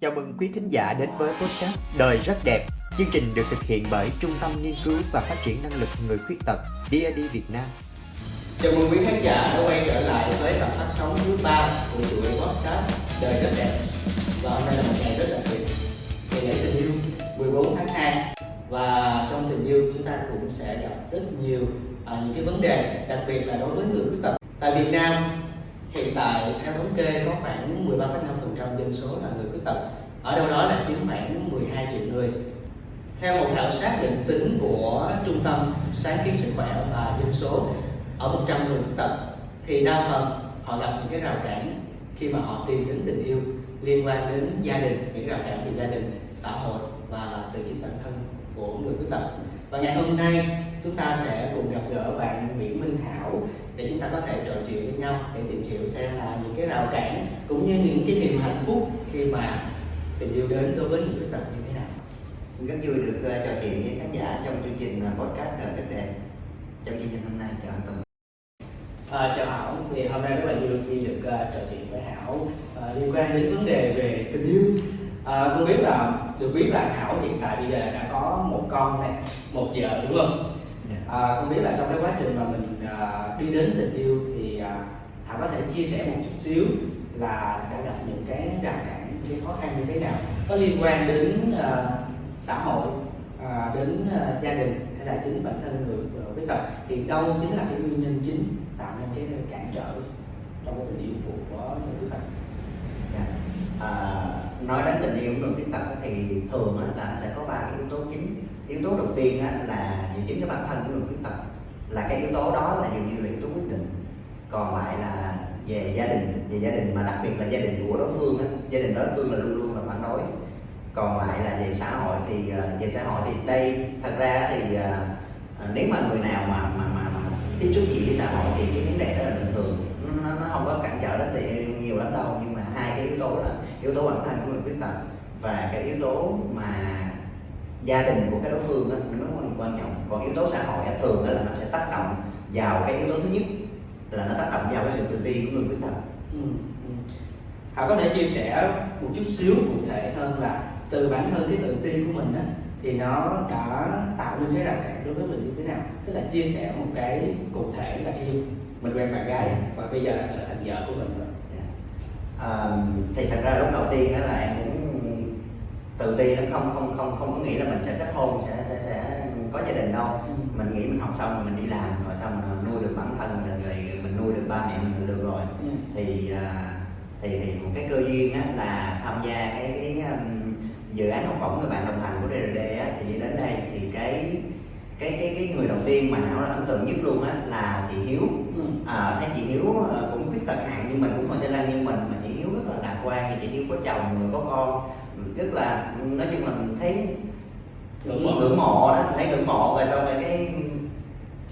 Chào mừng quý thính giả đến với podcast Đời rất đẹp. Chương trình được thực hiện bởi Trung tâm Nghiên cứu và Phát triển Năng lực Người Khuyết tật DAD Việt Nam. Chào mừng quý khán giả đã quay trở lại với tập phát sóng thứ ba của chuỗi podcast Đời rất đẹp. Và hôm nay là một ngày rất đặc biệt, ngày lễ tình yêu 14 tháng 2 và trong tình yêu chúng ta cũng sẽ gặp rất nhiều à, những cái vấn đề đặc biệt là đối với người khuyết tật. Tại Việt Nam hiện tại theo thống kê có khoảng 13,5% dân số là người khuyết tật. Ở đâu đó là chiếm khoảng 12 triệu người. Theo một khảo sát định tính của trung tâm sáng kiến sức khỏe và dân số ở 100 người khuyết tật thì đa phần họ gặp những cái rào cản khi mà họ tìm đến tình yêu liên quan đến gia đình những rào cản về gia đình xã hội và từ chính bản thân của người khuyết tật. Và ngày hôm nay chúng ta sẽ cùng gặp gỡ bạn để chúng ta có thể trò chuyện với nhau để tìm hiểu xem là những cái rào cản cũng như những cái niềm hạnh phúc khi mà tình yêu đến đối với người khuyết tật như thế nào Rất vui được uh, trò chuyện với khán giả trong chương trình uh, podcast Đời rất đẹp. Trong chương trình hôm nay chào anh Tùng. À, chào Hảo, thì hôm nay rất là vui khi được uh, trò chuyện với Hảo uh, liên quan đến vấn đề về tình yêu. À, không biết là được biết là Hảo hiện tại bây giờ đã có một con này, một vợ đúng không? Dạ. À, không biết là trong cái quá trình mà mình à, đi đến tình yêu thì à, có thể chia sẻ một chút xíu là đã gặp những cái rào cản, những cái khó khăn như thế nào có liên quan đến à, xã hội, à, đến à, gia đình hay là chính bản thân người à, khuyết tật thì đâu chính là cái nguyên nhân chính tạo nên cái cản trở trong cái tình yêu của, người khuyết tật? yeah. À, nói đến tình yêu của người khuyết tật thì thường á, là sẽ có ba cái yếu tố chính. Yếu tố đầu tiên á, là về chính cái bản thân của người khuyết tật là cái yếu tố đó là dường như là yếu tố quyết định. Còn lại là về gia đình, về gia đình mà đặc biệt là gia đình của đối phương á, gia đình đối phương là luôn luôn là phản đối. Còn lại là về xã hội thì ờ, về xã hội thì đây thật ra thì ờ, ờ, nếu mà người nào mà mà mà, mà tiếp xúc gì với xã hội thì cái vấn đề đó là bình thường nó, nó không có cản trở đến thì nhiều lắm đâu nhưng mà hai cái yếu tố là yếu tố bản thân của người khuyết tật và cái yếu tố mà gia đình của cái đối phương đó nó rất quan trọng. Còn yếu tố xã hội đó, thường đó là nó sẽ tác động vào cái yếu tố thứ nhất là nó tác động vào cái sự tự ti của người khuyết tật. Ừ, ừ. Hảo có thể chia sẻ một chút xíu cụ thể hơn là từ bản thân cái tự ti của mình đó thì nó đã tạo nên cái rào cản đối với mình như thế nào? Tức là chia sẻ một cái cụ thể là khi mình quen bạn gái và bây giờ là trở thành vợ của mình rồi à, thì thật ra lúc đầu tiên á là em cũng tự ti lắm không không không không có nghĩ là mình sẽ kết hôn sẽ sẽ sẽ có gia đình đâu Ừ. mình nghĩ mình học xong rồi mình đi làm rồi xong mình nuôi được bản thân rồi, rồi mình nuôi được ba mẹ mình được rồi Ừ. thì à, thì thì một cái cơ duyên á là tham gia cái cái um, dự án học bổng người bạn đồng hành của DRD á thì đi đến đây thì cái cái cái cái người đầu tiên mà nó là ấn tượng nhất luôn á là chị Hiếu Ừ. à, thấy chị Hiếu ờ, cũng khuyết tật hạng như mình cũng ngồi xe lăn như mình mà chị Hiếu rất là lạc quan thì chị Hiếu có chồng rồi có con. Rất là nói chung là mình thấy Ngưỡng mộ. đó thấy ngưỡng mộ rồi xong rồi cái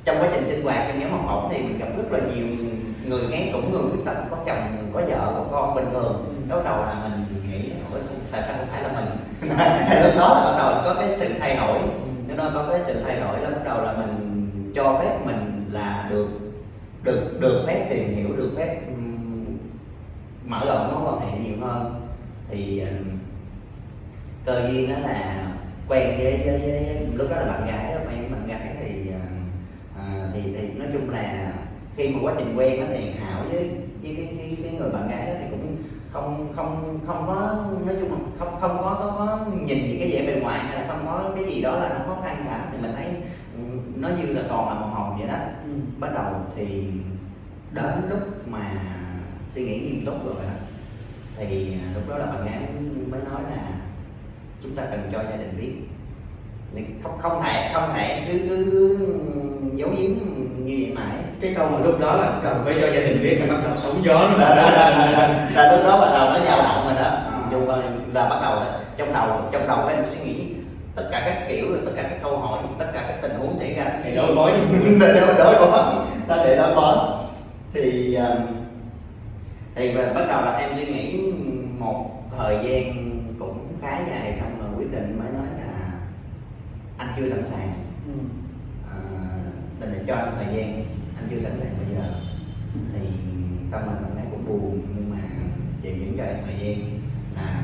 trong quá trình sinh hoạt trong nhóm học bổng thì mình gặp rất là nhiều người nghe cũng người khuyết tật có chồng có vợ có con bình thường. Lúc đầu là mình nghĩ "Ủa, tại sao không phải là mình? Lúc đó là bắt đầu có cái sự thay đổi. Nếu nó có cái sự thay đổi là bắt đầu là mình cho phép mình là được được được phép tìm hiểu được phép mở rộng mối quan hệ nhiều hơn. Thì cơ duyên đó là quen với, với, với lúc đó là bạn gái đó quen với bạn gái thì à, thì thì nói chung là khi mà quá trình quen đó thì hảo với với cái, cái, cái người bạn gái đó thì cũng không không không có nói chung là không không có có, có nhìn những cái vẻ bề ngoài hay là không có cái gì đó là nó khó khăn cả. Thì mình thấy nó như là toàn là màu hồng vậy đó. Ừ. bắt đầu thì đến lúc mà suy nghĩ nghiêm túc rồi đó thì à, lúc đó là bạn gái mới nói là chúng ta cần cho gia đình biết. Không không thể không thể cứ cứ, giấu giếm như vậy mãi cái câu mà lúc đó là cần phải cho gia đình biết thì bắt đầu sóng gió là, là, là, đã là, là lúc đó bắt đầu nó dao động rồi đó. Chung là, là bắt đầu là trong đầu trong đầu em suy nghĩ tất cả các kiểu tất cả các câu hỏi tất cả các huống xảy ra để đối phó để đối đối phó ta để đối phó thì um, thì bắt đầu là em suy nghĩ một thời gian cũng khá dài xong rồi quyết định mới nói là anh chưa sẵn sàng. Ừ. à, tình là cho anh thời gian anh chưa sẵn sàng bây giờ. Thì xong rồi bạn ấy cũng buồn nhưng mà vẫn cho em thời gian là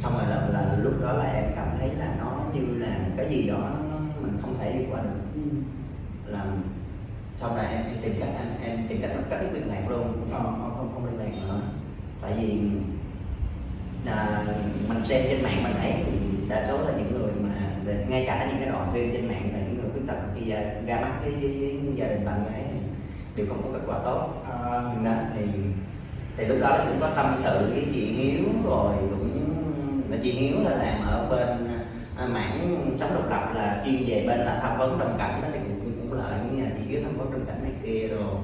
xong rồi là, là lúc đó là em cảm thấy là nó như là một cái gì đó nó mình không thể qua được. Ừ. là sau này em tìm cách em em tìm cách cắt đứt liên lạc luôn. Không không không, không liên lạc nữa. Tại vì à, mình xem trên mạng mình thấy đa số là những người mà ngay cả những cái đoạn phim trên mạng là những người khuyết tật khi ra, ra mắt với, với, gia đình bạn gái đều không có kết quả tốt. À, đó, thì thì lúc đó cũng có tâm sự với chị Hiếu rồi cũng chị Hiếu là làm ở bên à, mảng sống độc lập là chuyên về bên là tham vấn đồng cảnh đó thì cũng, cũng, lợi những nhà chị Hiếu tham vấn đồng cảnh này kia rồi.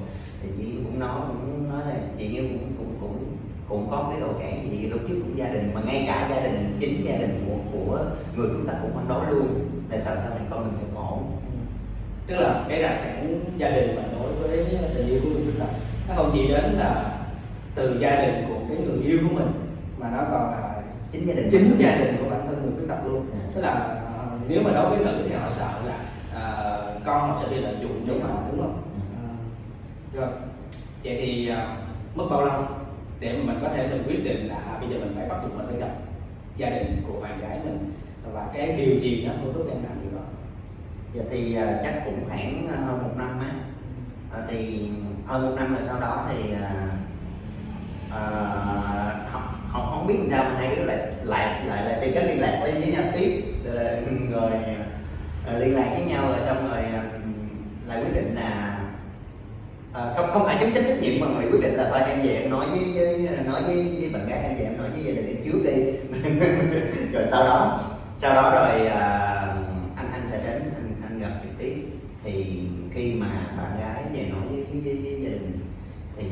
Thì chị cũng nói cũng nói là chị Hiếu cũng cũng cũng cũng có cái đồ cản gì lúc trước cũng gia đình mà ngay cả gia đình chính gia đình của của người chúng ta cũng phản đối luôn. Tại sao sau này con mình sẽ khổ? Tức là cái rào cản gia đình và đối với tình yêu của người khuyết tật nó không chỉ đến là từ gia đình của cái người yêu của mình mà nó còn là chính gia đình. chính gia đình của bản thân người khuyết tật luôn. Tức là nếu mà đối với nữ thì họ sợ là ờ, con họ sẽ bị lợi dụng không rồi. đúng không? Ờ, rồi vậy thì ờ, mất bao lâu để mà mình có thể mình quyết định là à, bây giờ mình phải bắt buộc mình phải gặp gia đình của bạn gái mình và cái điều gì nó thôi thúc em làm điều đó? Dạ thì à, chắc cũng khoảng à, hơn một năm á. À, thì hơn một năm rồi sau đó thì à, à, không, không biết làm sao mà hai đứa lại lại lại lại tìm cách liên lạc với với nhau tiếp. Ờ, rồi, rồi liên lạc với nhau rồi xong rồi ờ, lại quyết định là à, không không phải chúng trách trách nhiệm mà người quyết định là thôi em về em nói với, với nói với, với bạn gái em về em nói với gia đình em trước đi. Rồi sau đó sau đó rồi à, anh anh sẽ đến anh, anh gặp trực tiếp. Thì khi mà bạn gái về nói với, với, với, gia đình thì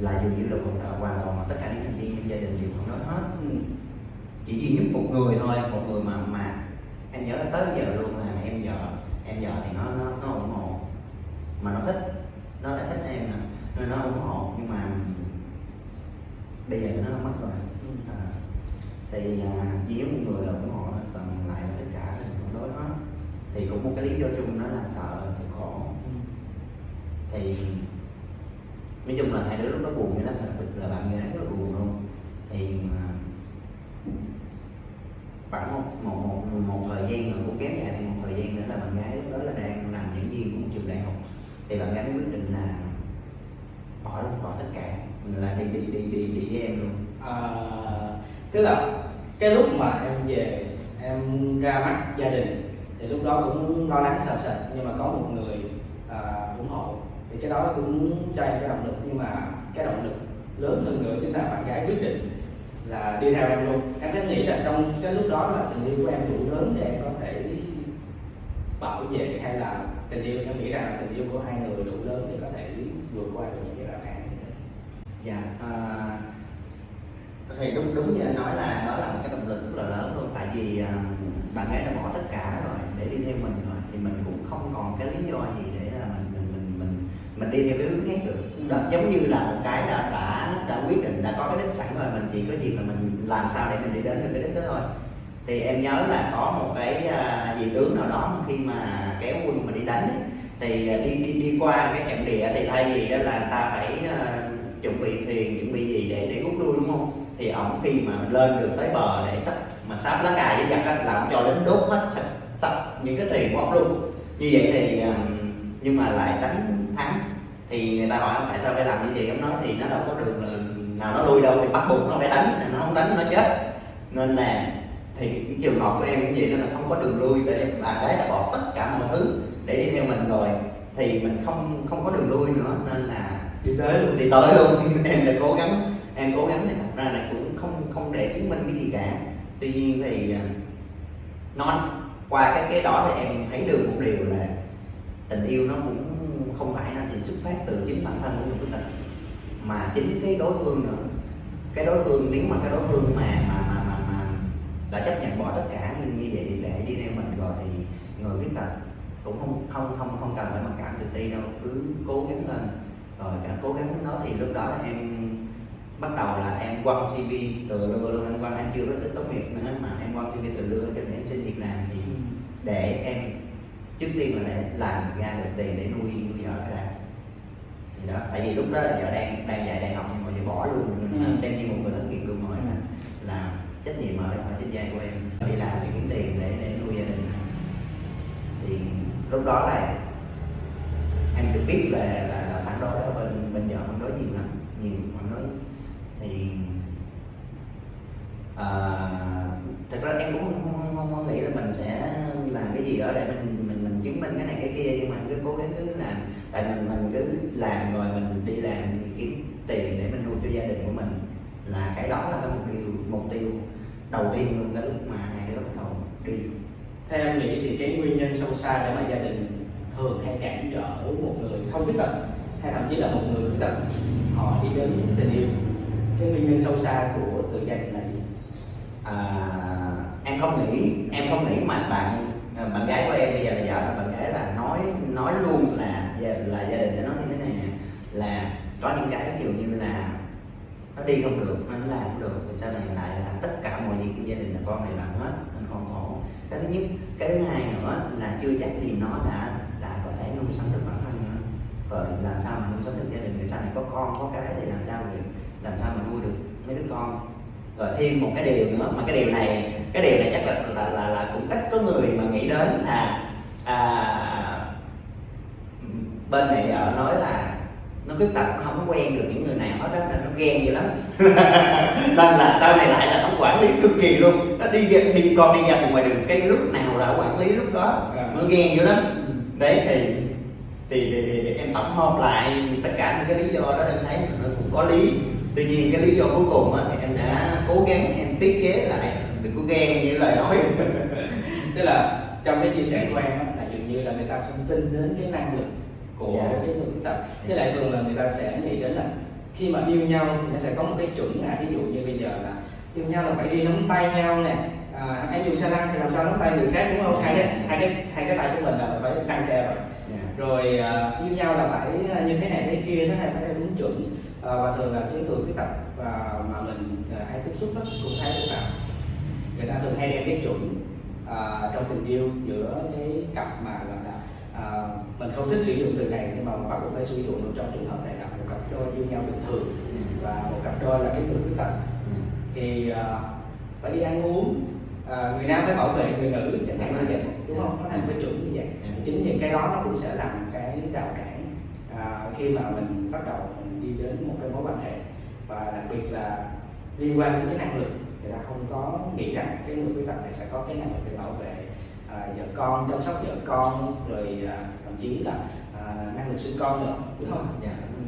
là dường như là hoàn toàn hoàn toàn tất cả những thành viên gia đình đều không nói hết. Ừ. chỉ duy nhất một người thôi một người mà mà em nhớ tới giờ luôn là em vợ. Em vợ thì nó nó nó ủng hộ. Mà nó thích nó lại thích em nè. Nên nó ủng hộ nhưng mà bây giờ nó mất rồi. Ừ. à, thì à, chỉ một người là ủng hộ còn lại là tất cả là phản đối hết. Thì cũng một cái lý do chung đó là sợ sẽ khổ. Ừ. thì nói chung là hai đứa lúc đó buồn vậy lắm đặc biệt là bạn gái rất là buồn luôn thì mà khoảng một, một, một, một thời gian nữa cũng kéo dài thì một thời gian nữa là bạn gái lúc đó là đang làm giảng viên của một trường đại học. Thì bạn gái mới quyết định là bỏ luôn bỏ tất cả là đi đi đi đi đi với em luôn. À, tức là cái lúc mà em về em ra mắt gia đình thì lúc đó cũng lo lắng sợ sệt nhưng mà có một người à, ủng hộ. Thì cái đó cũng cho em cái động lực nhưng mà cái động lực lớn hơn nữa chính là bạn gái quyết định là đi theo em luôn. Em có nghĩ là trong cái lúc đó là tình yêu của em đủ lớn để em có thể bảo vệ hay là tình yêu em nghĩ rằng là tình yêu của hai người đủ lớn để có thể vượt qua được những cái rào cản như thế. Dạ à, thì đúng đúng như anh nói là đó là một cái động lực rất là lớn luôn. Tại vì à, bạn ấy đã bỏ tất cả rồi để đi theo mình rồi thì mình cũng không còn cái lý do gì để mình đi theo cái hướng khác được. Đó giống như là một cái đã đã đã quyết định đã có cái đích sẵn rồi mình chỉ có gì là mình làm sao để mình đi đến được cái đích đó thôi. Thì em nhớ là có một cái à, vị tướng nào đó khi mà kéo quân mà đi đánh ấy, thì à, đi đi đi qua cái trận địa thì thay vì á là ta phải à, chuẩn bị thuyền chuẩn bị gì để để rút lui đúng không? Thì ổng khi mà lên được tới bờ để sắp mà sắp lá cài với giặc á là ổng cho lính đốt hết sắp, sắp những cái thuyền của ổng luôn. Như vậy thì à, nhưng mà lại đánh thắng thì người ta hỏi tại sao phải làm như vậy? Ông nói thì nó đâu có đường nào nó lui đâu thì bắt buộc nó phải đánh nó không đánh nó chết. Nên là thì cái trường hợp của em như vậy nó là không có đường lui tại em bạn gái đã bỏ tất cả mọi thứ để đi theo mình rồi. Thì mình không không có đường lui nữa nên là đi tới luôn. đi tới luôn. Em sẽ cố gắng em cố gắng thì thật ra là cũng không không để chứng minh cái gì cả. Tuy nhiên thì à, nó qua cái cái đó thì em thấy được một điều là tình yêu nó cũng không phải nó chỉ xuất phát từ chính bản thân của người khuyết tật mà chính cái đối phương nữa. Cái đối phương nếu mà cái đối phương mà mà mà mà, mà đã chấp nhận bỏ tất cả như, như vậy để đi theo mình rồi thì người khuyết tật cũng không không không không cần phải mặc cảm tự ti đâu cứ cố gắng lên. Rồi cả cố gắng nó thì lúc đó em bắt đầu là em quăng CV từ lưa luôn anh quăng anh chưa có tính tốt nghiệp nữa mà em quăng CV từ lưa cho nên em xin việc làm thì để em trước tiên là để làm ra được tiền để nuôi nuôi vợ cái đã thì đó tại vì lúc đó là vợ đang đang dạy đại học nhưng mà giờ bỏ luôn nên Ừ. xem như một người thất nghiệp luôn rồi là, là trách nhiệm ở đây phải trên vai của em. Đi làm để kiếm tiền để để nuôi gia đình. Thì lúc đó là em được biết là là, là phản đối ở bên bên vợ phản đối nhiều lắm nhiều phản đối. Thì à, thật ra em cũng không, không, không, không nghĩ là mình sẽ làm cái gì đó để mình mình mình chứng minh cái này cái kia nhưng mà cứ cố gắng cứ làm. Tại mình mình cứ làm rồi mình đi làm kiếm tiền để mình nuôi cho gia đình của mình là cái đó là cái mục tiêu mục tiêu đầu tiên luôn cái lúc mà đứa bắt đầu đi. Theo em nghĩ thì cái nguyên nhân sâu xa để mà gia đình thường hay cản trở một người không khuyết tật hay thậm chí là một người khuyết tật họ đi đến tình yêu. Cái nguyên nhân sâu xa của từ gia đình là gì? À, em không nghĩ em không nghĩ mà bạn Ờ, bạn gái của em bây giờ là vợ bạn gái là nói nói luôn là là gia đình đã nói như thế này nè là có những cái ví dụ như là nó đi không được nó làm không được thì sau này lại là tất cả mọi việc trong gia đình là con này làm hết nên con khổ cái thứ nhất cái thứ hai nữa là chưa chắc gì nó đã đã có thể nuôi sống được bản thân nữa. Rồi làm sao mà nuôi sống được gia đình người sau này có con có cái thì làm sao được làm sao mà nuôi được mấy đứa con. Rồi thêm một cái điều nữa mà cái điều này cái điều này chắc là là là, là cũng ít có người mà đến là à, bên mẹ vợ nói là nó khuyết tật nó không có quen được những người nào hết đó nên nó ghen dữ lắm. Nên là sau này lại là nó quản lý cực kỳ luôn. Nó đi đi con đi ra ngoài đường cái lúc nào là quản lý lúc đó nó ghen dữ lắm. Đấy thì thì, thì, thì, thì em tổng hợp lại tất cả những cái lý do đó em thấy nó cũng có lý. Tuy nhiên cái lý do cuối cùng á, thì em sẽ cố gắng em tiết chế lại đừng có ghen như lời nói. Tức là trong cái chia sẻ của em là dường như là người ta không tin đến cái năng lực của Dạ. cái người khuyết tật. Thế lại thường là người ta sẽ nghĩ đến là khi mà yêu nhau thì nó sẽ có một cái chuẩn à ví dụ như bây giờ là yêu nhau là phải đi nắm tay nhau nè. À, em dùng xe lăn thì làm sao nắm tay người khác đúng không? Hai cái hai cái hai cái tay của mình là phải lăn xe rồi. Dạ. rồi à, yêu nhau là phải à, như thế này thế kia nó hay phải đúng chuẩn. À, và thường là những người khuyết tật và mà mình à, hay tiếp xúc đó, cũng thấy được là người ta thường hay đem cái chuẩn à, trong tình yêu giữa cái cặp mà gọi là à, mình không thích sử dụng từ này nhưng mà bắt buộc phải sử dụng được trong trường hợp này là một cặp đôi yêu nhau bình thường và một cặp đôi là cái người khuyết tật. Thì à, phải đi ăn uống à, người nam phải bảo vệ người nữ chẳng hạn như vậy đúng không? Nó thành cái chuẩn như vậy. Chính những cái đó nó cũng sẽ làm cái rào cản à, khi mà mình bắt đầu mình đi đến một cái mối quan hệ. Và đặc biệt là liên quan đến cái năng lực người ta không có nghĩ rằng cái người khuyết tật này sẽ có cái năng lực để bảo vệ à, vợ con chăm sóc vợ con rồi à, thậm chí là à, năng lực sinh con nữa đúng không Dạ. Ừ.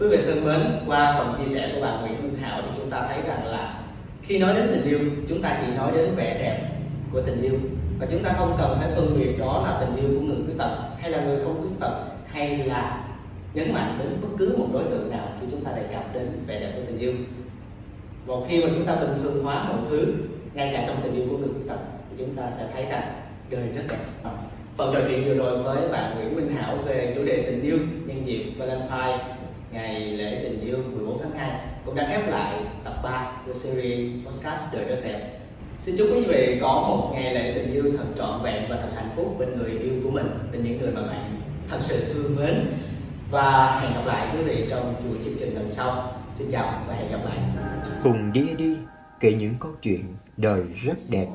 Quý vị thân mến, qua phần chia sẻ của bà Nguyễn Minh Hảo thì chúng ta thấy rằng là khi nói đến tình yêu, chúng ta chỉ nói đến vẻ đẹp của tình yêu và chúng ta không cần phải phân biệt đó là tình yêu của người khuyết tật hay là người không khuyết tật hay là nhấn mạnh đến bất cứ một đối tượng nào khi chúng ta đề cập đến vẻ đẹp của tình yêu. Một khi mà chúng ta bình thường hóa mọi thứ, ngay cả trong tình yêu của người khuyết tật thì chúng ta sẽ thấy rằng đời rất đẹp. Phần trò chuyện vừa rồi với bạn Nguyễn Minh Hảo về chủ đề tình yêu nhân dịp Valentine ngày lễ tình yêu 14 tháng 2 cũng đã khép lại tập 3 của series podcast đời rất đẹp. Xin chúc quý vị có một ngày lễ tình yêu thật trọn vẹn và thật hạnh phúc bên người yêu của mình, bên những người mà bạn thật sự thương mến. Và hẹn gặp lại quý vị trong chuỗi chương trình lần sau. Xin chào và hẹn gặp lại. Cùng đi đi kể những câu chuyện đời rất đẹp